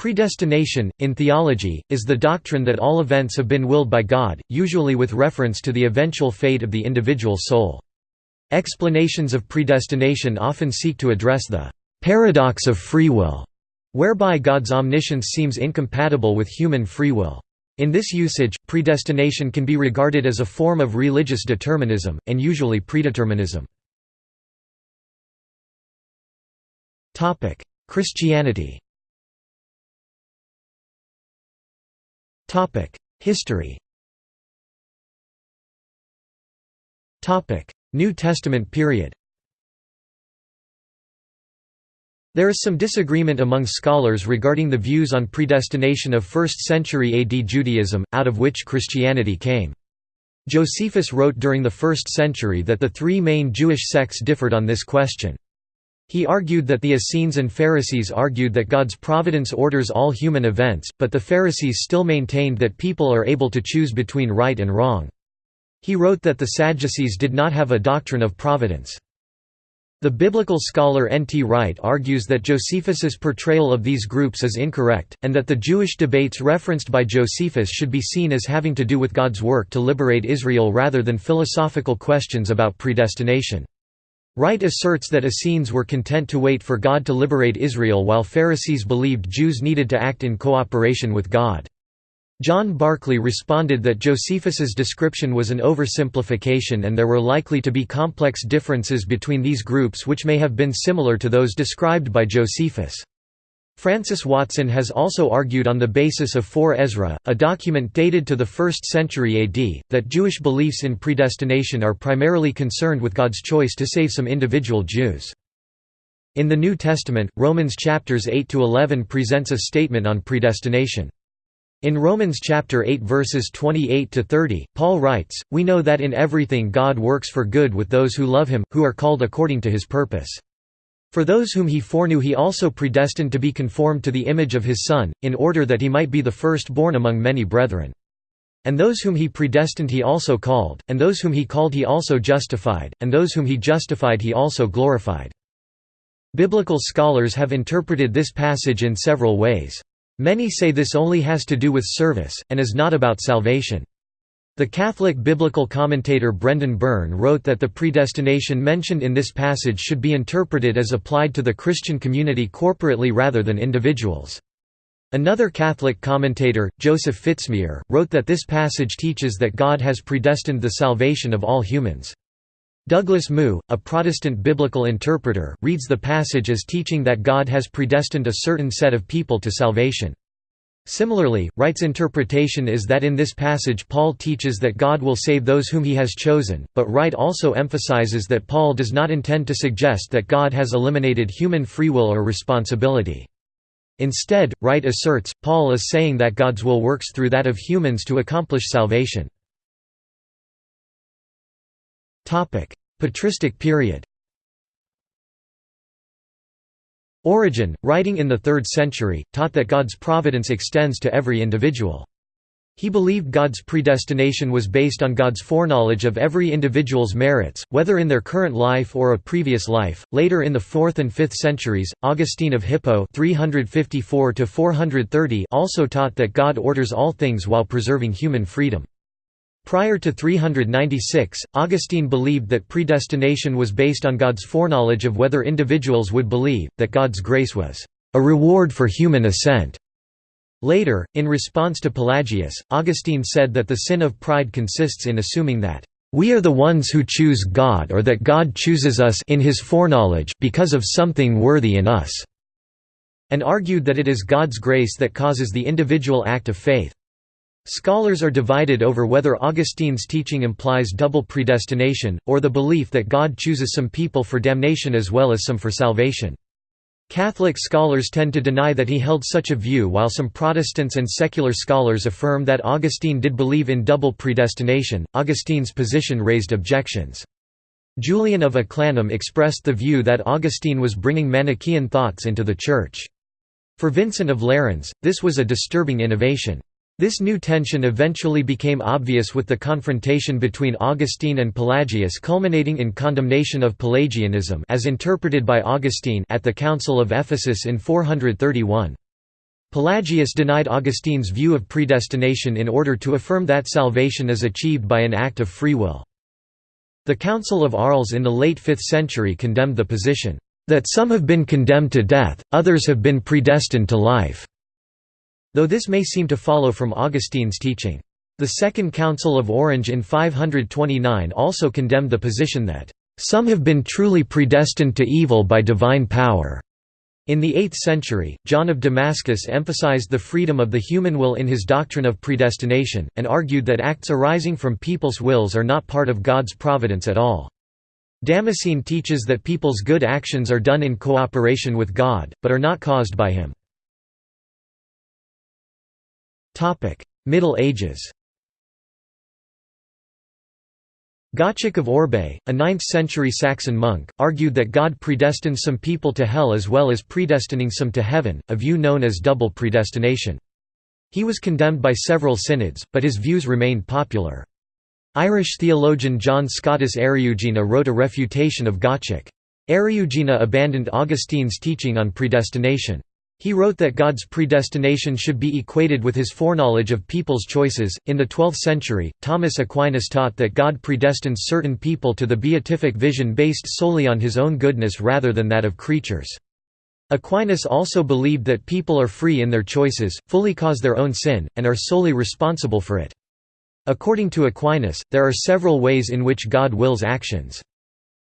Predestination, in theology, is the doctrine that all events have been willed by God, usually with reference to the eventual fate of the individual soul. Explanations of predestination often seek to address the paradox of free will, whereby God's omniscience seems incompatible with human free will. In this usage, predestination can be regarded as a form of religious determinism, and usually predeterminism. Christianity History New Testament period There is some disagreement among scholars regarding the views on predestination of 1st century AD Judaism, out of which Christianity came. Josephus wrote during the 1st century that the three main Jewish sects differed on this question. He argued that the Essenes and Pharisees argued that God's providence orders all human events, but the Pharisees still maintained that people are able to choose between right and wrong. He wrote that the Sadducees did not have a doctrine of providence. The biblical scholar N. T. Wright argues that Josephus's portrayal of these groups is incorrect, and that the Jewish debates referenced by Josephus should be seen as having to do with God's work to liberate Israel rather than philosophical questions about predestination. Wright asserts that Essenes were content to wait for God to liberate Israel while Pharisees believed Jews needed to act in cooperation with God. John Barclay responded that Josephus's description was an oversimplification and there were likely to be complex differences between these groups which may have been similar to those described by Josephus. Francis Watson has also argued on the basis of 4 Ezra, a document dated to the 1st century AD, that Jewish beliefs in predestination are primarily concerned with God's choice to save some individual Jews. In the New Testament, Romans chapters 8 to 11 presents a statement on predestination. In Romans chapter 8 verses 28 to 30, Paul writes, "We know that in everything God works for good with those who love him, who are called according to his purpose. For those whom he foreknew he also predestined to be conformed to the image of his Son, in order that he might be the firstborn among many brethren. And those whom he predestined he also called, and those whom he called he also justified, and those whom he justified he also glorified." Biblical scholars have interpreted this passage in several ways. Many say this only has to do with service, and is not about salvation. The Catholic biblical commentator Brendan Byrne wrote that the predestination mentioned in this passage should be interpreted as applied to the Christian community corporately rather than individuals. Another Catholic commentator, Joseph Fitzmyer, wrote that this passage teaches that God has predestined the salvation of all humans. Douglas Moo, a Protestant biblical interpreter, reads the passage as teaching that God has predestined a certain set of people to salvation. Similarly, Wright's interpretation is that in this passage Paul teaches that God will save those whom he has chosen, but Wright also emphasizes that Paul does not intend to suggest that God has eliminated human free will or responsibility. Instead, Wright asserts, Paul is saying that God's will works through that of humans to accomplish salvation. Patristic period Origen, writing in the 3rd century, taught that God's providence extends to every individual. He believed God's predestination was based on God's foreknowledge of every individual's merits, whether in their current life or a previous life. Later in the 4th and 5th centuries, Augustine of Hippo (354 430) also taught that God orders all things while preserving human freedom. Prior to 396, Augustine believed that predestination was based on God's foreknowledge of whether individuals would believe, that God's grace was a reward for human assent. Later, in response to Pelagius, Augustine said that the sin of pride consists in assuming that we are the ones who choose God or that God chooses us in his foreknowledge because of something worthy in us, and argued that it is God's grace that causes the individual act of faith. Scholars are divided over whether Augustine's teaching implies double predestination, or the belief that God chooses some people for damnation as well as some for salvation. Catholic scholars tend to deny that he held such a view while some Protestants and secular scholars affirm that Augustine did believe in double predestination. Augustine's position raised objections. Julian of Eclanum expressed the view that Augustine was bringing Manichaean thoughts into the Church. For Vincent of Lerins, this was a disturbing innovation. This new tension eventually became obvious with the confrontation between Augustine and Pelagius culminating in condemnation of Pelagianism as interpreted by Augustine at the Council of Ephesus in 431. Pelagius denied Augustine's view of predestination in order to affirm that salvation is achieved by an act of free will. The Council of Arles in the late 5th century condemned the position, "...that some have been condemned to death, others have been predestined to life." Though this may seem to follow from Augustine's teaching. The Second Council of Orange in 529 also condemned the position that, "...some have been truly predestined to evil by divine power." In the 8th century, John of Damascus emphasized the freedom of the human will in his doctrine of predestination, and argued that acts arising from people's wills are not part of God's providence at all. Damascene teaches that people's good actions are done in cooperation with God, but are not caused by him. Middle Ages Gottschalk of Orbais, a 9th-century Saxon monk, argued that God predestines some people to hell as well as predestining some to heaven, a view known as double predestination. He was condemned by several synods, but his views remained popular. Irish theologian John Scotus Eriugena wrote a refutation of Gottschalk. Eriugena abandoned Augustine's teaching on predestination. He wrote that God's predestination should be equated with his foreknowledge of people's choices. In the 12th century, Thomas Aquinas taught that God predestines certain people to the beatific vision based solely on his own goodness rather than that of creatures. Aquinas also believed that people are free in their choices, fully cause their own sin, and are solely responsible for it. According to Aquinas, there are several ways in which God wills actions.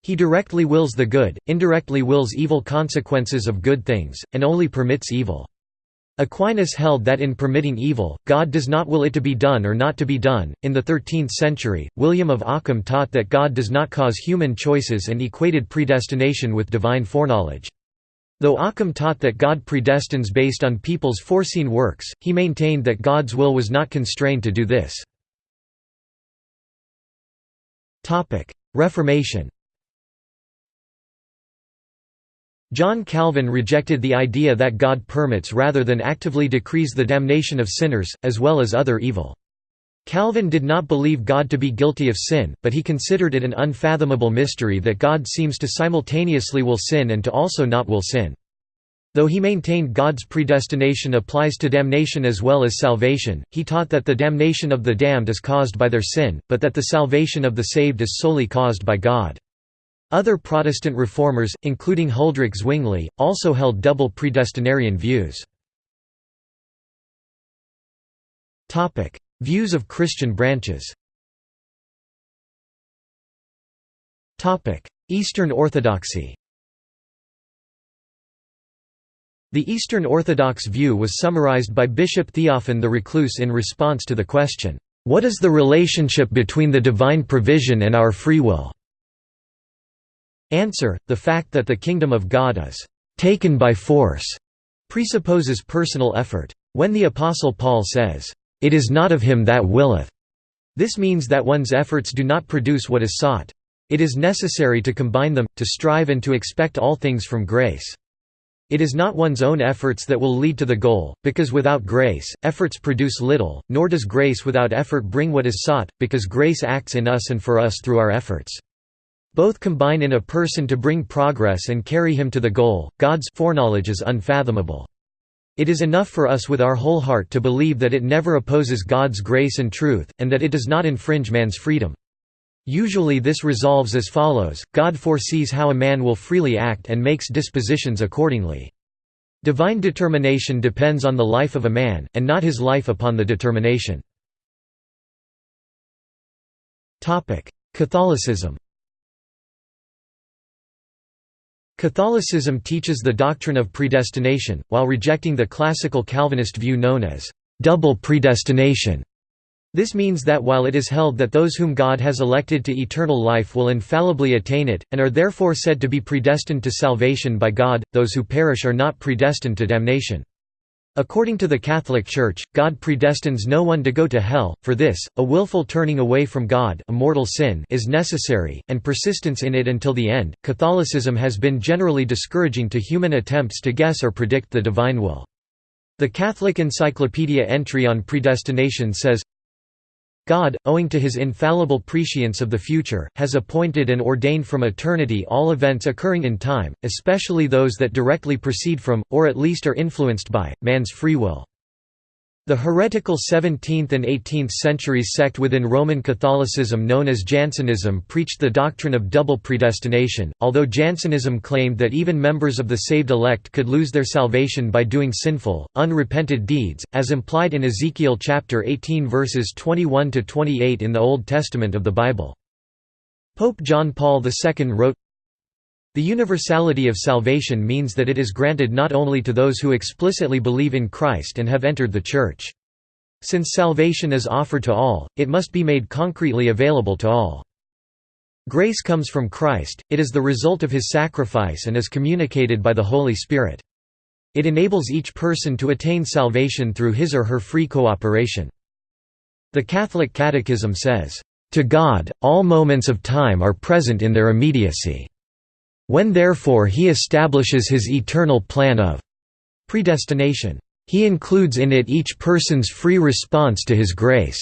He directly wills the good, indirectly wills evil consequences of good things, and only permits evil. Aquinas held that in permitting evil, God does not will it to be done or not to be done. In the 13th century, William of Ockham taught that God does not cause human choices and equated predestination with divine foreknowledge. Though Ockham taught that God predestines based on people's foreseen works, he maintained that God's will was not constrained to do this. Reformation John Calvin rejected the idea that God permits rather than actively decrees the damnation of sinners, as well as other evil. Calvin did not believe God to be guilty of sin, but he considered it an unfathomable mystery that God seems to simultaneously will sin and to also not will sin. Though he maintained God's predestination applies to damnation as well as salvation, he taught that the damnation of the damned is caused by their sin, but that the salvation of the saved is solely caused by God. Other Protestant reformers, including Huldrych Zwingli, also held double predestinarian views. Views of Christian branches Eastern Orthodoxy The Eastern Orthodox view was summarized by Bishop Theophan the Recluse in response to the question, "'What is the relationship between the divine provision and our free will?' Answer: The fact that the kingdom of God is taken by force presupposes personal effort. When the Apostle Paul says, "It is not of him that willeth," this means that one's efforts do not produce what is sought. It is necessary to combine them, to strive and to expect all things from grace. It is not one's own efforts that will lead to the goal, because without grace, efforts produce little, nor does grace without effort bring what is sought, because grace acts in us and for us through our efforts. Both combine in a person to bring progress and carry him to the goal. God's foreknowledge is unfathomable. It is enough for us with our whole heart to believe that it never opposes God's grace and truth, and that it does not infringe man's freedom. Usually this resolves as follows, God foresees how a man will freely act and makes dispositions accordingly. Divine determination depends on the life of a man, and not his life upon the determination. Catholicism Catholicism teaches the doctrine of predestination, while rejecting the classical Calvinist view known as double predestination. This means that while it is held that those whom God has elected to eternal life will infallibly attain it, and are therefore said to be predestined to salvation by God, those who perish are not predestined to damnation. According to the Catholic Church, God predestines no one to go to hell, for this, a willful turning away from God a mortal sin is necessary, and persistence in it until the end. Catholicism has been generally discouraging to human attempts to guess or predict the divine will. The Catholic Encyclopedia entry on predestination says, God, owing to his infallible prescience of the future, has appointed and ordained from eternity all events occurring in time, especially those that directly proceed from, or at least are influenced by, man's free will. The heretical 17th and 18th centuries sect within Roman Catholicism known as Jansenism preached the doctrine of double predestination, although Jansenism claimed that even members of the saved elect could lose their salvation by doing sinful, unrepented deeds, as implied in Ezekiel chapter 18 verses 21–28 in the Old Testament of the Bible. Pope John Paul II wrote, the universality of salvation means that it is granted not only to those who explicitly believe in Christ and have entered the Church. Since salvation is offered to all, it must be made concretely available to all. Grace comes from Christ, it is the result of his sacrifice and is communicated by the Holy Spirit. It enables each person to attain salvation through his or her free cooperation. The Catholic Catechism says, "...to God, all moments of time are present in their immediacy." When therefore he establishes his eternal plan of predestination, he includes in it each person's free response to his grace.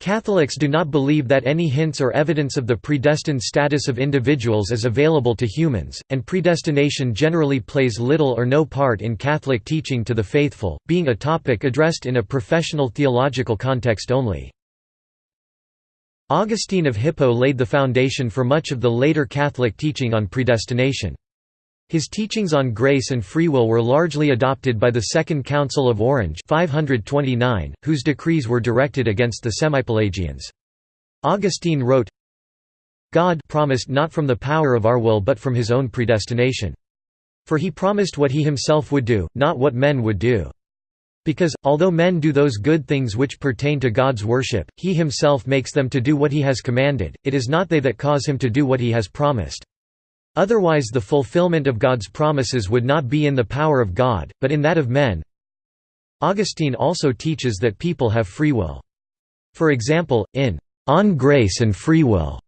Catholics do not believe that any hints or evidence of the predestined status of individuals is available to humans, and predestination generally plays little or no part in Catholic teaching to the faithful, being a topic addressed in a professional theological context only. Augustine of Hippo laid the foundation for much of the later Catholic teaching on predestination. His teachings on grace and free will were largely adopted by the Second Council of Orange 529, whose decrees were directed against the Semipelagians. Augustine wrote, God promised not from the power of our will but from his own predestination. For he promised what he himself would do, not what men would do. Because, although men do those good things which pertain to God's worship, he himself makes them to do what he has commanded, it is not they that cause him to do what he has promised. Otherwise the fulfillment of God's promises would not be in the power of God, but in that of men. Augustine also teaches that people have free will. For example, in On Grace and Free Will,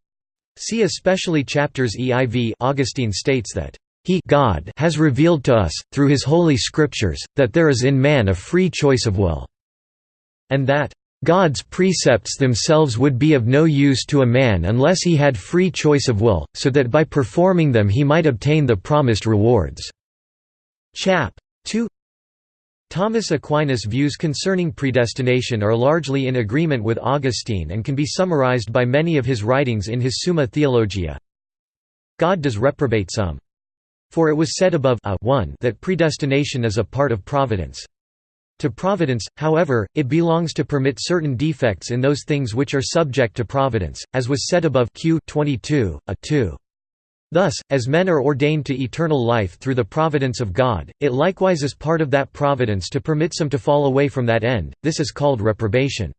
see especially chapters EIV Augustine states that he God has revealed to us, through his holy scriptures, that there is in man a free choice of will, and that God's precepts themselves would be of no use to a man unless he had free choice of will, so that by performing them he might obtain the promised rewards." Chap. 2 Thomas Aquinas' views concerning predestination are largely in agreement with Augustine and can be summarized by many of his writings in his Summa Theologia. God does reprobate some. For it was said above a 1 that predestination is a part of providence. To providence, however, it belongs to permit certain defects in those things which are subject to providence, as was said above Q 22, a 2. Thus, as men are ordained to eternal life through the providence of God, it likewise is part of that providence to permit some to fall away from that end, this is called reprobation.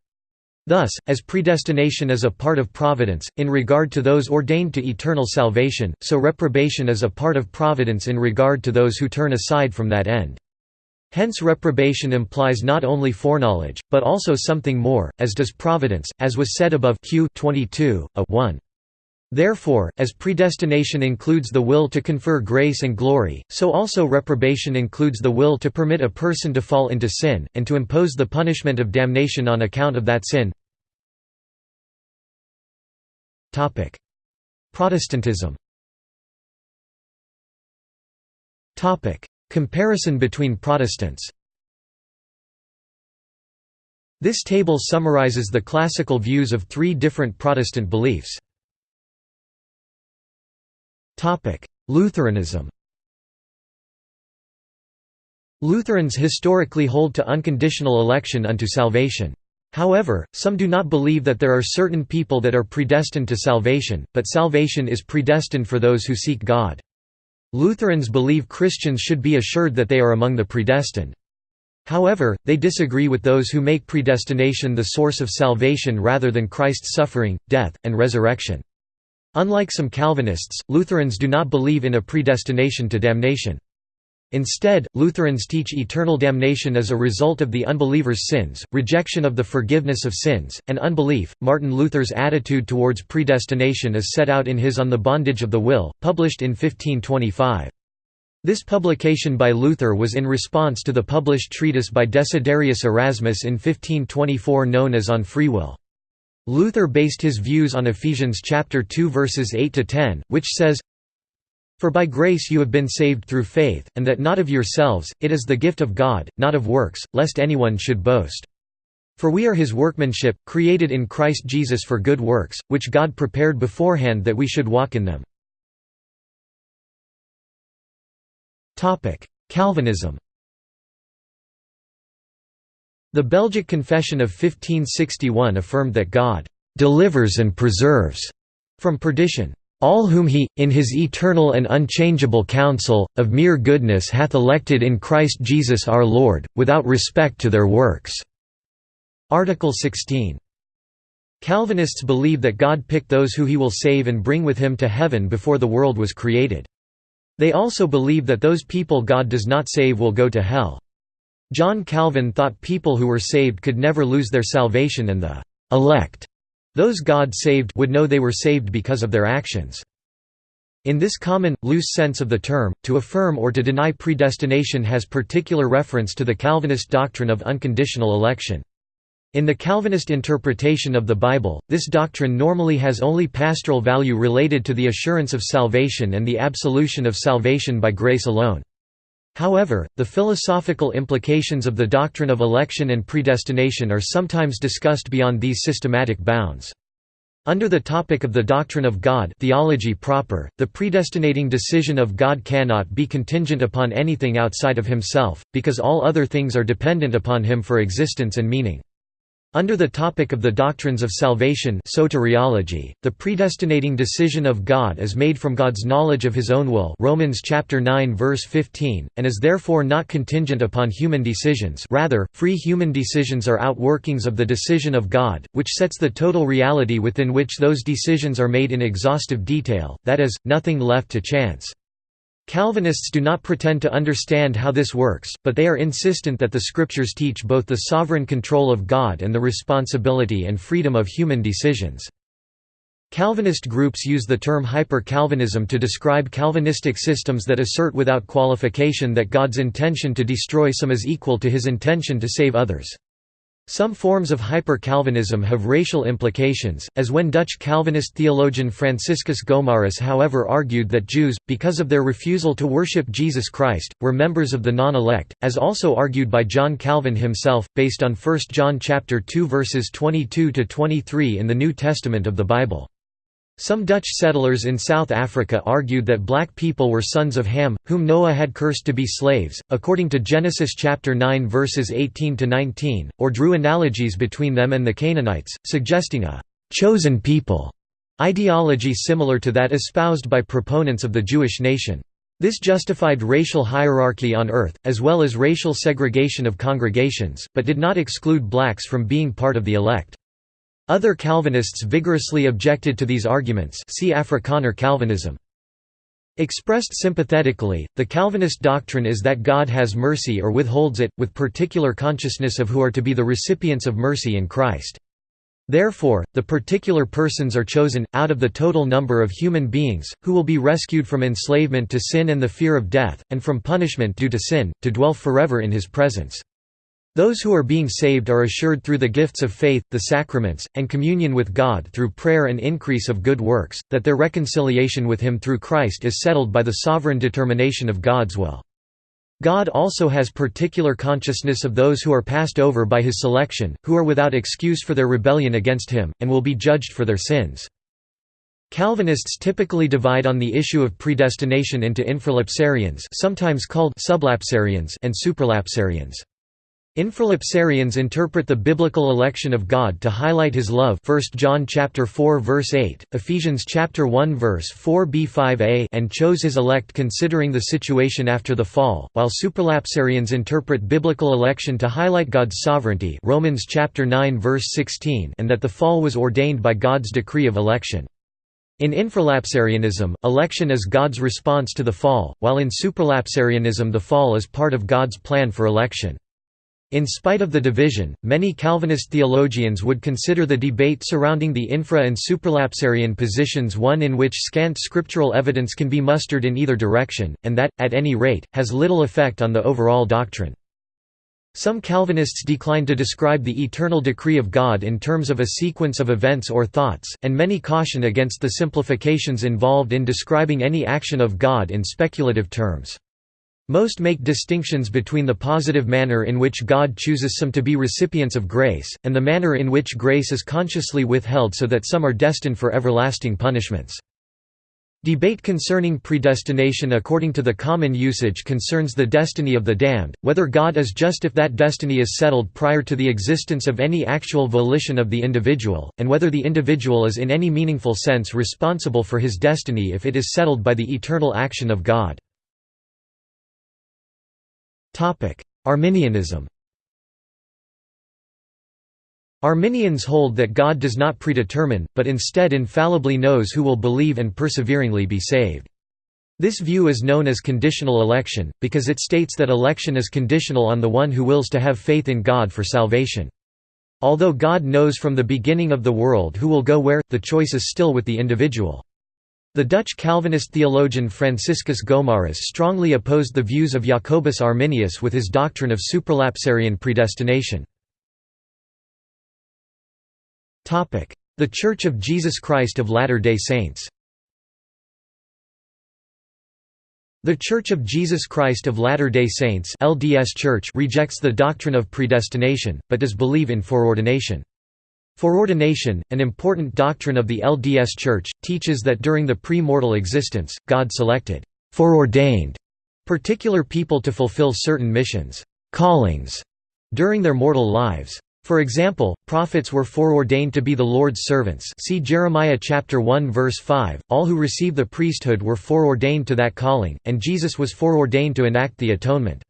Thus, as predestination is a part of providence, in regard to those ordained to eternal salvation, so reprobation is a part of providence in regard to those who turn aside from that end. Hence reprobation implies not only foreknowledge, but also something more, as does providence, as was said above Q 22, a 1. Therefore, as predestination includes the will to confer grace and glory, so also reprobation includes the will to permit a person to fall into sin, and to impose the punishment of damnation on account of that sin. Protestantism Comparison between Protestants This table summarizes the classical views of three different Protestant beliefs. Lutheranism Lutherans historically hold to unconditional election unto salvation. However, some do not believe that there are certain people that are predestined to salvation, but salvation is predestined for those who seek God. Lutherans believe Christians should be assured that they are among the predestined. However, they disagree with those who make predestination the source of salvation rather than Christ's suffering, death, and resurrection. Unlike some Calvinists, Lutherans do not believe in a predestination to damnation. Instead, Lutherans teach eternal damnation as a result of the unbeliever's sins, rejection of the forgiveness of sins, and unbelief. Martin Luther's attitude towards predestination is set out in his On the Bondage of the Will, published in 1525. This publication by Luther was in response to the published treatise by Desiderius Erasmus in 1524 known as On Free Will. Luther based his views on Ephesians chapter 2 verses 8 to 10, which says, For by grace you have been saved through faith, and that not of yourselves, it is the gift of God, not of works, lest anyone should boast. For we are his workmanship, created in Christ Jesus for good works, which God prepared beforehand that we should walk in them. Calvinism The Belgic Confession of 1561 affirmed that God "...delivers and preserves," from perdition. All whom he, in his eternal and unchangeable counsel, of mere goodness hath elected in Christ Jesus our Lord, without respect to their works." Article 16. Calvinists believe that God picked those who he will save and bring with him to heaven before the world was created. They also believe that those people God does not save will go to hell. John Calvin thought people who were saved could never lose their salvation and the elect, those God saved would know they were saved because of their actions. In this common, loose sense of the term, to affirm or to deny predestination has particular reference to the Calvinist doctrine of unconditional election. In the Calvinist interpretation of the Bible, this doctrine normally has only pastoral value related to the assurance of salvation and the absolution of salvation by grace alone. However, the philosophical implications of the doctrine of election and predestination are sometimes discussed beyond these systematic bounds. Under the topic of the doctrine of God theology proper, the predestinating decision of God cannot be contingent upon anything outside of himself, because all other things are dependent upon him for existence and meaning. Under the topic of the doctrines of salvation soteriology, the predestinating decision of God is made from God's knowledge of his own will Romans chapter 9 verse 15, and is therefore not contingent upon human decisions rather, free human decisions are outworkings of the decision of God, which sets the total reality within which those decisions are made in exhaustive detail, that is, nothing left to chance. Calvinists do not pretend to understand how this works, but they are insistent that the scriptures teach both the sovereign control of God and the responsibility and freedom of human decisions. Calvinist groups use the term hyper-Calvinism to describe Calvinistic systems that assert without qualification that God's intention to destroy some is equal to his intention to save others. Some forms of hyper-Calvinism have racial implications, as when Dutch Calvinist theologian Franciscus Gomarus however argued that Jews, because of their refusal to worship Jesus Christ, were members of the non-elect, as also argued by John Calvin himself, based on 1 John 2 verses 22–23 in the New Testament of the Bible. Some Dutch settlers in South Africa argued that black people were sons of Ham, whom Noah had cursed to be slaves, according to Genesis chapter 9 verses 18 to 19, or drew analogies between them and the Canaanites, suggesting a chosen people ideology similar to that espoused by proponents of the Jewish nation. This justified racial hierarchy on earth, as well as racial segregation of congregations, but did not exclude blacks from being part of the elect. Other Calvinists vigorously objected to these arguments see Afrikaner Calvinism. Expressed sympathetically, the Calvinist doctrine is that God has mercy or withholds it, with particular consciousness of who are to be the recipients of mercy in Christ. Therefore, the particular persons are chosen, out of the total number of human beings, who will be rescued from enslavement to sin and the fear of death, and from punishment due to sin, to dwell forever in his presence. Those who are being saved are assured through the gifts of faith, the sacraments, and communion with God through prayer and increase of good works, that their reconciliation with Him through Christ is settled by the sovereign determination of God's will. God also has particular consciousness of those who are passed over by His selection, who are without excuse for their rebellion against Him, and will be judged for their sins. Calvinists typically divide on the issue of predestination into infralapsarians sometimes called sublapsarians and supralapsarians. Infralapsarians interpret the biblical election of God to highlight his love 1 John chapter 4 verse 8, Ephesians chapter 1 verse 4b5a and chose his elect considering the situation after the fall, while supralapsarians interpret biblical election to highlight God's sovereignty Romans chapter 9 verse 16 and that the fall was ordained by God's decree of election. In infralapsarianism, election is God's response to the fall, while in supralapsarianism the fall is part of God's plan for election. In spite of the division, many Calvinist theologians would consider the debate surrounding the infra- and supralapsarian positions one in which scant scriptural evidence can be mustered in either direction, and that, at any rate, has little effect on the overall doctrine. Some Calvinists decline to describe the eternal decree of God in terms of a sequence of events or thoughts, and many caution against the simplifications involved in describing any action of God in speculative terms. Most make distinctions between the positive manner in which God chooses some to be recipients of grace, and the manner in which grace is consciously withheld so that some are destined for everlasting punishments. Debate concerning predestination according to the common usage concerns the destiny of the damned, whether God is just if that destiny is settled prior to the existence of any actual volition of the individual, and whether the individual is in any meaningful sense responsible for his destiny if it is settled by the eternal action of God. Arminianism Arminians hold that God does not predetermine, but instead infallibly knows who will believe and perseveringly be saved. This view is known as conditional election, because it states that election is conditional on the one who wills to have faith in God for salvation. Although God knows from the beginning of the world who will go where, the choice is still with the individual. The Dutch Calvinist theologian Franciscus Gomarus strongly opposed the views of Jacobus Arminius with his doctrine of supralapsarian predestination. The Church of Jesus Christ of Latter-day Saints The Church of Jesus Christ of Latter-day Saints LDS Church rejects the doctrine of predestination, but does believe in foreordination. Foreordination, an important doctrine of the LDS Church, teaches that during the pre-mortal existence, God selected foreordained particular people to fulfill certain missions callings during their mortal lives. For example, prophets were foreordained to be the Lord's servants see Jeremiah chapter 1 verse 5, all who receive the priesthood were foreordained to that calling, and Jesus was foreordained to enact the atonement.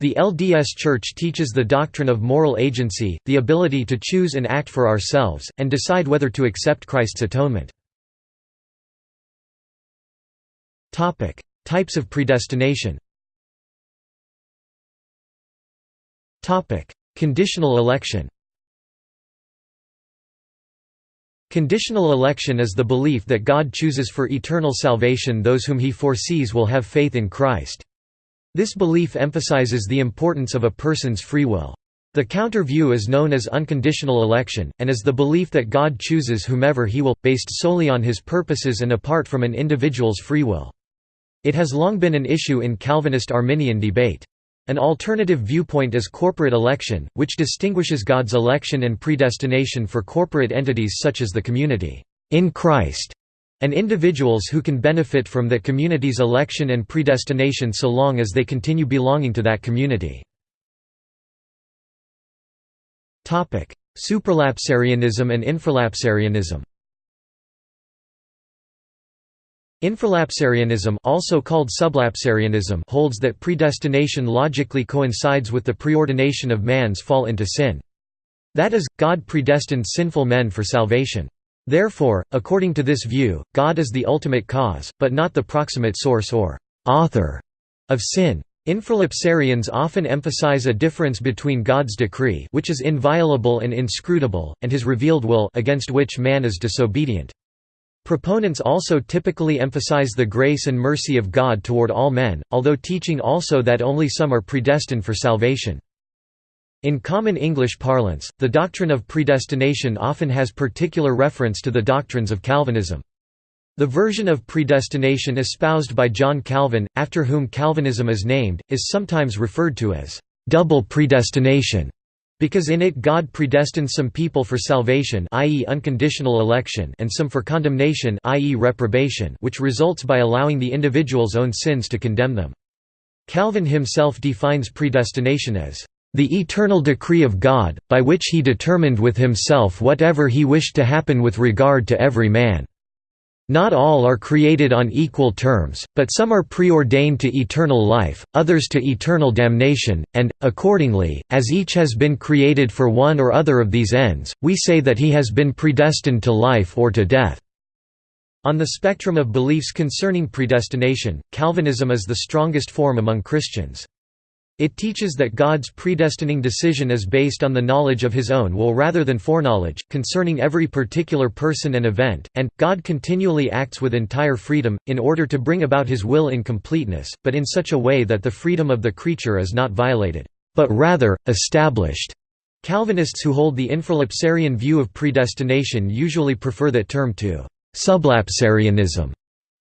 The LDS Church teaches the doctrine of moral agency, the ability to choose and act for ourselves, and decide whether to accept Christ's atonement. Types of predestination Conditional election Conditional election is the belief that God chooses for eternal salvation those whom he foresees will have faith in Christ. This belief emphasizes the importance of a person's free will. The counter view is known as unconditional election, and is the belief that God chooses whomever he will, based solely on his purposes and apart from an individual's free will. It has long been an issue in Calvinist-Arminian debate. An alternative viewpoint is corporate election, which distinguishes God's election and predestination for corporate entities such as the community in Christ and individuals who can benefit from that community's election and predestination so long as they continue belonging to that community. Supralapsarianism and infralapsarianism Infralapsarianism also called sublapsarianism holds that predestination logically coincides with the preordination of man's fall into sin. That is, God predestined sinful men for salvation. Therefore, according to this view, God is the ultimate cause, but not the proximate source or «author» of sin. Infralapsarians often emphasize a difference between God's decree which is inviolable and inscrutable, and his revealed will against which man is disobedient. Proponents also typically emphasize the grace and mercy of God toward all men, although teaching also that only some are predestined for salvation. In common English parlance, the doctrine of predestination often has particular reference to the doctrines of Calvinism. The version of predestination espoused by John Calvin, after whom Calvinism is named, is sometimes referred to as double predestination. Because in it God predestines some people for salvation i.e. unconditional election and some for condemnation i.e. reprobation which results by allowing the individual's own sins to condemn them. Calvin himself defines predestination as the eternal decree of God, by which he determined with himself whatever he wished to happen with regard to every man. Not all are created on equal terms, but some are preordained to eternal life, others to eternal damnation, and, accordingly, as each has been created for one or other of these ends, we say that he has been predestined to life or to death. On the spectrum of beliefs concerning predestination, Calvinism is the strongest form among Christians. It teaches that God's predestining decision is based on the knowledge of his own will rather than foreknowledge, concerning every particular person and event, and, God continually acts with entire freedom, in order to bring about his will in completeness, but in such a way that the freedom of the creature is not violated. but rather, established. Calvinists who hold the infralapsarian view of predestination usually prefer that term to sublapsarianism,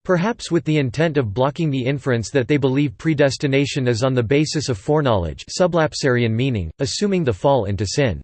perhaps with the intent of blocking the inference that they believe predestination is on the basis of foreknowledge sublapsarian meaning, assuming the fall into sin.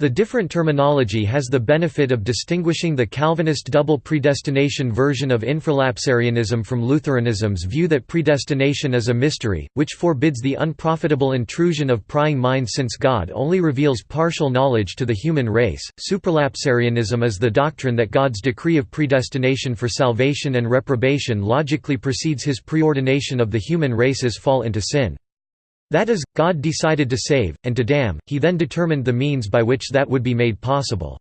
The different terminology has the benefit of distinguishing the Calvinist double predestination version of infralapsarianism from Lutheranism's view that predestination is a mystery, which forbids the unprofitable intrusion of prying minds since God only reveals partial knowledge to the human race. Supralapsarianism is the doctrine that God's decree of predestination for salvation and reprobation logically precedes his preordination of the human race's fall into sin. That is, God decided to save, and to damn, he then determined the means by which that would be made possible.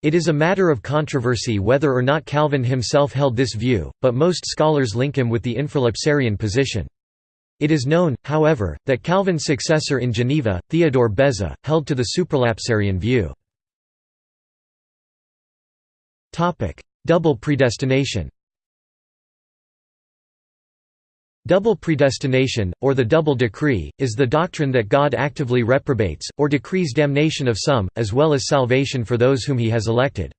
It is a matter of controversy whether or not Calvin himself held this view, but most scholars link him with the infralapsarian position. It is known, however, that Calvin's successor in Geneva, Theodore Beza, held to the supralapsarian view. Double predestination Double predestination, or the double decree, is the doctrine that God actively reprobates, or decrees damnation of some, as well as salvation for those whom he has elected.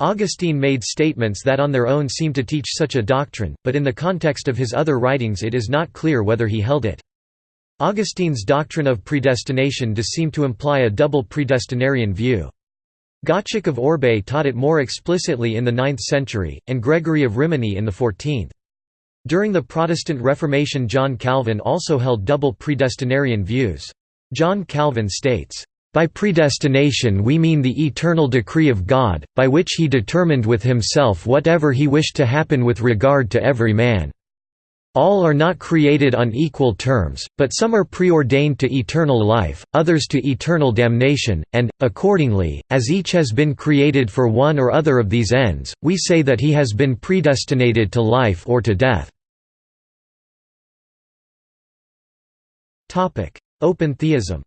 Augustine made statements that on their own seem to teach such a doctrine, but in the context of his other writings it is not clear whether he held it. Augustine's doctrine of predestination does seem to imply a double predestinarian view. Gottschalk of Orbais taught it more explicitly in the 9th century, and Gregory of Rimini in the 14th. During the Protestant Reformation John Calvin also held double predestinarian views. John Calvin states, "...by predestination we mean the eternal decree of God, by which he determined with himself whatever he wished to happen with regard to every man. All are not created on equal terms, but some are preordained to eternal life, others to eternal damnation, and, accordingly, as each has been created for one or other of these ends, we say that he has been predestinated to life or to death. Open theism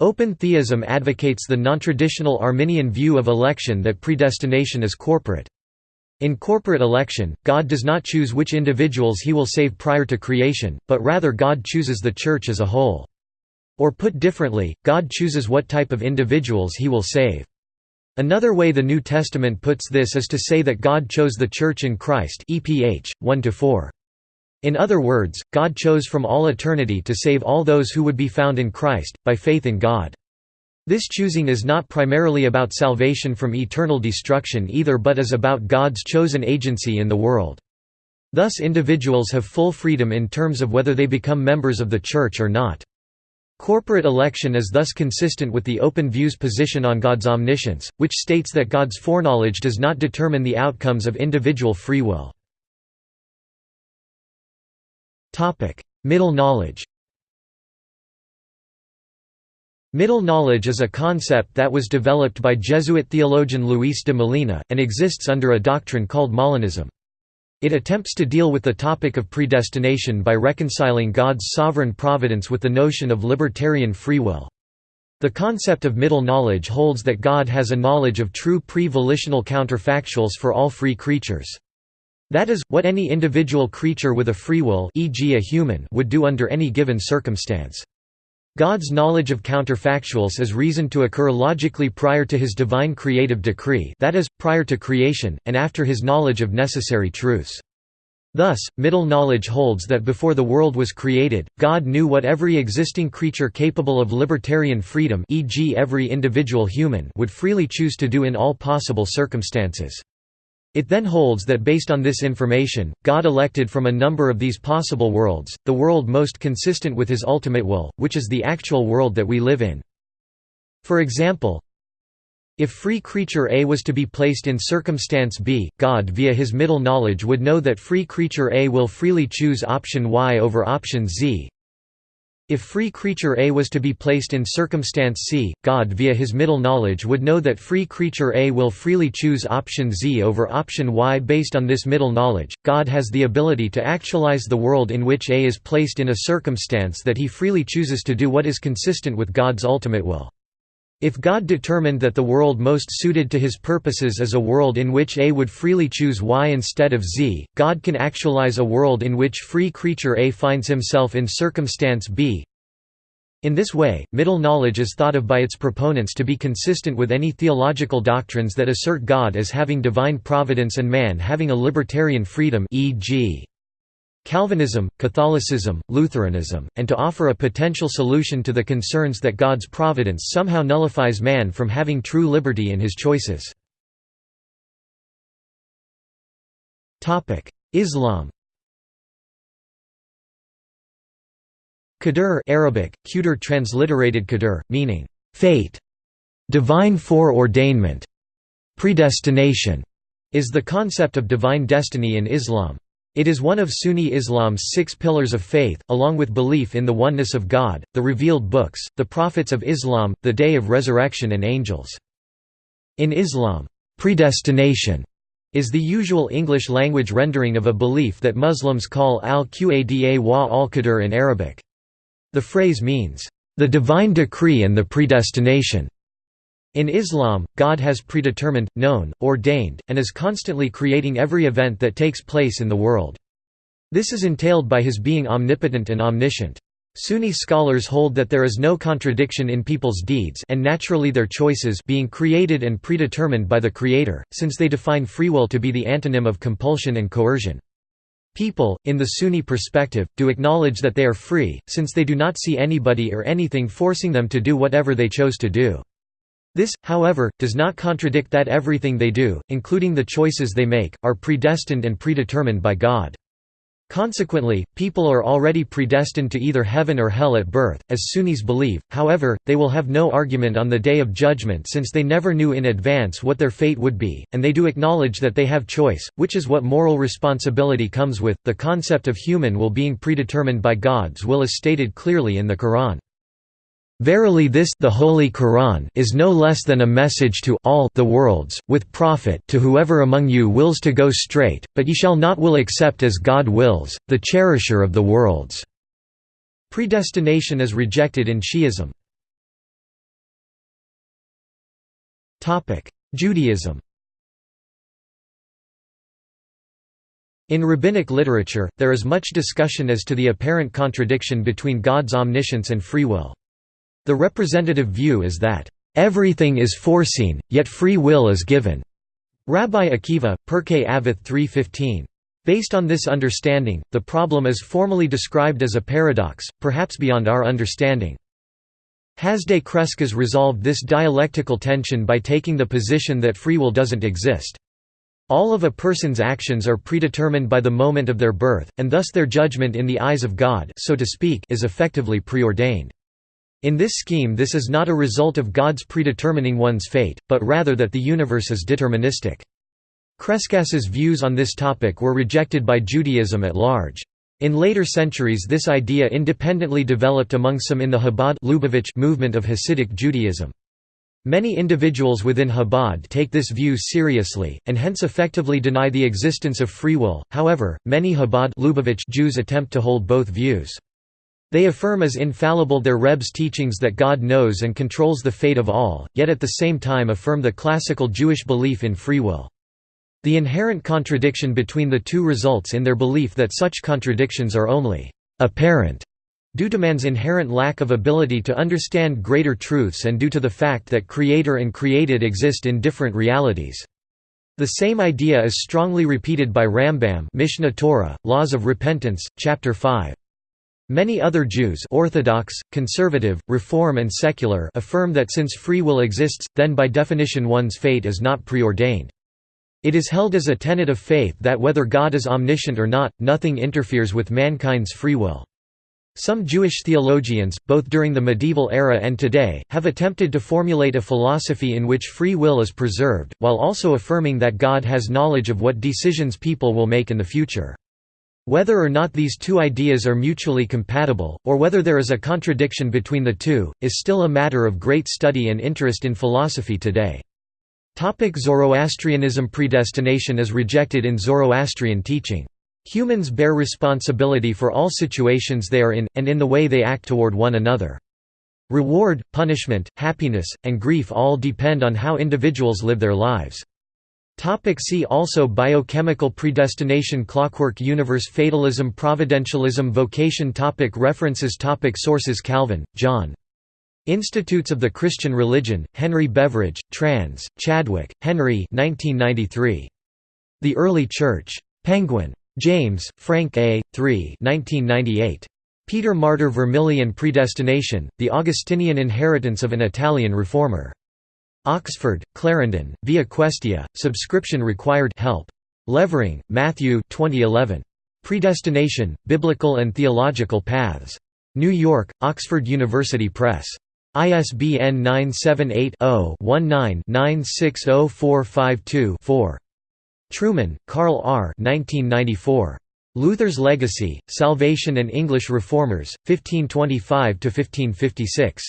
Open theism advocates the non-traditional Arminian view of election that predestination is corporate. In corporate election, God does not choose which individuals he will save prior to creation, but rather God chooses the Church as a whole. Or put differently, God chooses what type of individuals he will save. Another way the New Testament puts this is to say that God chose the Church in Christ EPH, 1–4. In other words, God chose from all eternity to save all those who would be found in Christ, by faith in God. This choosing is not primarily about salvation from eternal destruction either but is about God's chosen agency in the world. Thus individuals have full freedom in terms of whether they become members of the Church or not. Corporate election is thus consistent with the Open View's position on God's omniscience, which states that God's foreknowledge does not determine the outcomes of individual free will. Middle knowledge Middle knowledge is a concept that was developed by Jesuit theologian Luis de Molina, and exists under a doctrine called Molinism. It attempts to deal with the topic of predestination by reconciling God's sovereign providence with the notion of libertarian free will. The concept of middle knowledge holds that God has a knowledge of true pre-volitional counterfactuals for all free creatures. That is, what any individual creature with a free will e.g. a human would do under any given circumstance. God's knowledge of counterfactuals is reasoned to occur logically prior to his divine creative decree that is, prior to creation, and after his knowledge of necessary truths. Thus, middle knowledge holds that before the world was created, God knew what every existing creature capable of libertarian freedom e.g. every individual human would freely choose to do in all possible circumstances. It then holds that based on this information, God elected from a number of these possible worlds, the world most consistent with his ultimate will, which is the actual world that we live in. For example, if free creature A was to be placed in circumstance B, God via his middle knowledge would know that free creature A will freely choose option Y over option Z, if free creature A was to be placed in circumstance C, God via his middle knowledge would know that free creature A will freely choose option Z over option Y based on this middle knowledge. God has the ability to actualize the world in which A is placed in a circumstance that he freely chooses to do what is consistent with God's ultimate will. If God determined that the world most suited to his purposes is a world in which A would freely choose Y instead of Z, God can actualize a world in which free creature A finds himself in circumstance B. In this way, middle knowledge is thought of by its proponents to be consistent with any theological doctrines that assert God as having divine providence and man having a libertarian freedom e.g. Calvinism, Catholicism, Lutheranism, and to offer a potential solution to the concerns that God's providence somehow nullifies man from having true liberty in his choices. Islam Qadr Arabic, Qudr transliterated Qadr, meaning, fate, divine foreordainment, predestination, is the concept of divine destiny in Islam. It is one of Sunni Islam's six pillars of faith, along with belief in the oneness of God, the revealed books, the prophets of Islam, the Day of Resurrection and angels. In Islam, predestination is the usual English language rendering of a belief that Muslims call al-Qada wa al-Qadr in Arabic. The phrase means, "...the divine decree and the predestination." In Islam, God has predetermined, known, ordained, and is constantly creating every event that takes place in the world. This is entailed by his being omnipotent and omniscient. Sunni scholars hold that there is no contradiction in people's deeds and naturally their choices being created and predetermined by the Creator, since they define free will to be the antonym of compulsion and coercion. People, in the Sunni perspective, do acknowledge that they are free, since they do not see anybody or anything forcing them to do whatever they chose to do. This, however, does not contradict that everything they do, including the choices they make, are predestined and predetermined by God. Consequently, people are already predestined to either heaven or hell at birth, as Sunnis believe, however, they will have no argument on the Day of Judgment since they never knew in advance what their fate would be, and they do acknowledge that they have choice, which is what moral responsibility comes with. The concept of human will being predetermined by God's will is stated clearly in the Quran. Verily this the Holy Quran is no less than a message to all the worlds, with profit to whoever among you wills to go straight, but ye shall not will except as God wills, the cherisher of the worlds." Predestination is rejected in Shi'ism. Judaism In rabbinic literature, there is much discussion as to the apparent contradiction between God's omniscience and free will. The representative view is that, "...everything is foreseen, yet free will is given." Rabbi Akiva, Pirkei Avot 3.15. Based on this understanding, the problem is formally described as a paradox, perhaps beyond our understanding. Hasdai Crescas resolved this dialectical tension by taking the position that free will doesn't exist. All of a person's actions are predetermined by the moment of their birth, and thus their judgment in the eyes of God so to speak, is effectively preordained. In this scheme this is not a result of God's predetermining one's fate, but rather that the universe is deterministic. Crescas's views on this topic were rejected by Judaism at large. In later centuries this idea independently developed among some in the Chabad Lubavitch movement of Hasidic Judaism. Many individuals within Chabad take this view seriously, and hence effectively deny the existence of free will, however, many Chabad Lubavitch Jews attempt to hold both views. They affirm as infallible their Rebbe's teachings that God knows and controls the fate of all, yet at the same time affirm the classical Jewish belief in free will. The inherent contradiction between the two results in their belief that such contradictions are only apparent due to man's inherent lack of ability to understand greater truths and due to the fact that creator and created exist in different realities. The same idea is strongly repeated by Rambam Mishneh Torah, Laws of Repentance, Chapter 5. Many other Jews Orthodox, conservative, reform and secular affirm that since free will exists, then by definition one's fate is not preordained. It is held as a tenet of faith that whether God is omniscient or not, nothing interferes with mankind's free will. Some Jewish theologians, both during the medieval era and today, have attempted to formulate a philosophy in which free will is preserved, while also affirming that God has knowledge of what decisions people will make in the future. Whether or not these two ideas are mutually compatible, or whether there is a contradiction between the two, is still a matter of great study and interest in philosophy today. Zoroastrianism Predestination is rejected in Zoroastrian teaching. Humans bear responsibility for all situations they are in, and in the way they act toward one another. Reward, punishment, happiness, and grief all depend on how individuals live their lives. Topic see also Biochemical predestination Clockwork universe Fatalism Providentialism Vocation topic References topic Sources Calvin, John. Institutes of the Christian Religion, Henry Beveridge, trans, Chadwick, Henry 1993. The Early Church. Penguin. James, Frank A. 3 1998. Peter Martyr Vermigli Predestination, The Augustinian Inheritance of an Italian Reformer. Oxford, Clarendon, Via Questia, subscription required help. Levering, Matthew 2011. Predestination, Biblical and Theological Paths. New York, Oxford University Press. ISBN 978-0-19-960452-4. Trueman, Carl R. 1994. Luther's Legacy, Salvation and English Reformers, 1525–1556.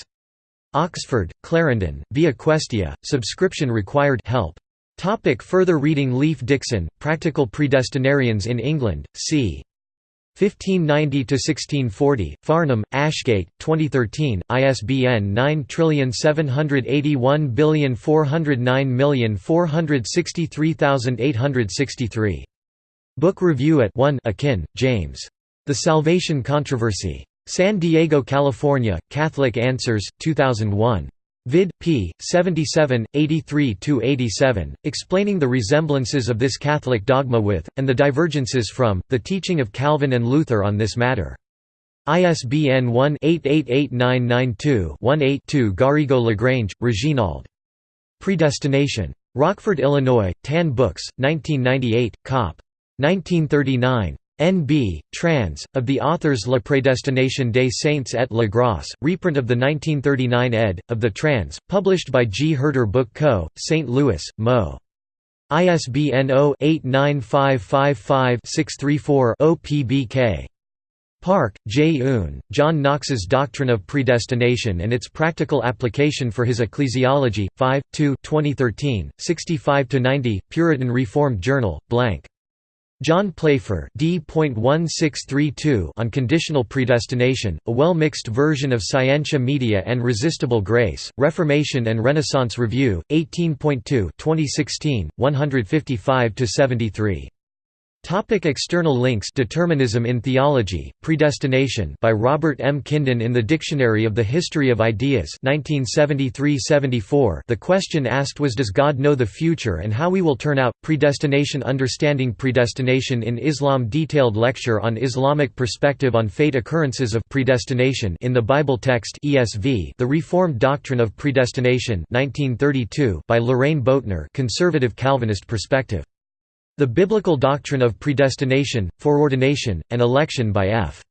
Oxford, Clarendon, Via Questia, subscription required help. Topic further reading Leif Dixon, Practical Predestinarians in England, c. 1590–1640, Farnham, Ashgate, 2013, ISBN 9781409463863. Book Review at 1 Akin, James. The Salvation Controversy. San Diego, California, Catholic Answers, 2001. Vid. p. 77, 83–87, explaining the resemblances of this Catholic dogma with, and the divergences from, the teaching of Calvin and Luther on this matter. ISBN 1-888992-18-2 Garrigou-Lagrange, Reginald. Predestination. Rockford, Illinois, Tan Books, 1998, Cop. 1939. N.B. Trans. Of the authors La Prédestination des Saints et la Grâce, reprint of the 1939 ed. of the Trans, published by G. Herder Book Co., St. Louis, Mo. ISBN 0-89555-634-0 PBK. Park, J. Un, John Knox's Doctrine of Predestination and its Practical Application for His Ecclesiology, 5, 2 2013, 65–90, Puritan Reformed Journal, blank. John Plaifere D.1632 on conditional predestination, a well-mixed version of Scientia Media and Resistible Grace, Reformation and Renaissance Review, 18.2 2016, 155–73. Topic external links Determinism in Theology, Predestination by Robert M. Kingdon in the Dictionary of the History of Ideas 1973–74 The question asked was Does God know the future and how we will turn out? Predestination Understanding Predestination in Islam Detailed lecture on Islamic perspective on fate Occurrences of predestination in the Bible text ESV The Reformed Doctrine of Predestination 1932 by Loraine Boettner Conservative Calvinist Perspective the Biblical Doctrine of Predestination, Foreordination, and Election by F.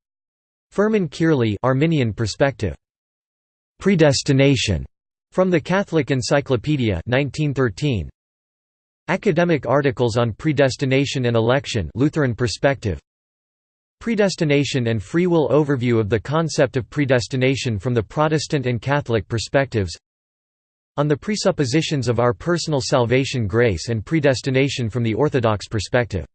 Furman Kearley Arminian Perspective. Predestination, from the Catholic Encyclopedia 1913. Academic articles on predestination and election Lutheran perspective. Predestination and free will overview of the concept of predestination from the Protestant and Catholic perspectives on the presuppositions of our personal salvation grace and predestination from the Orthodox perspective.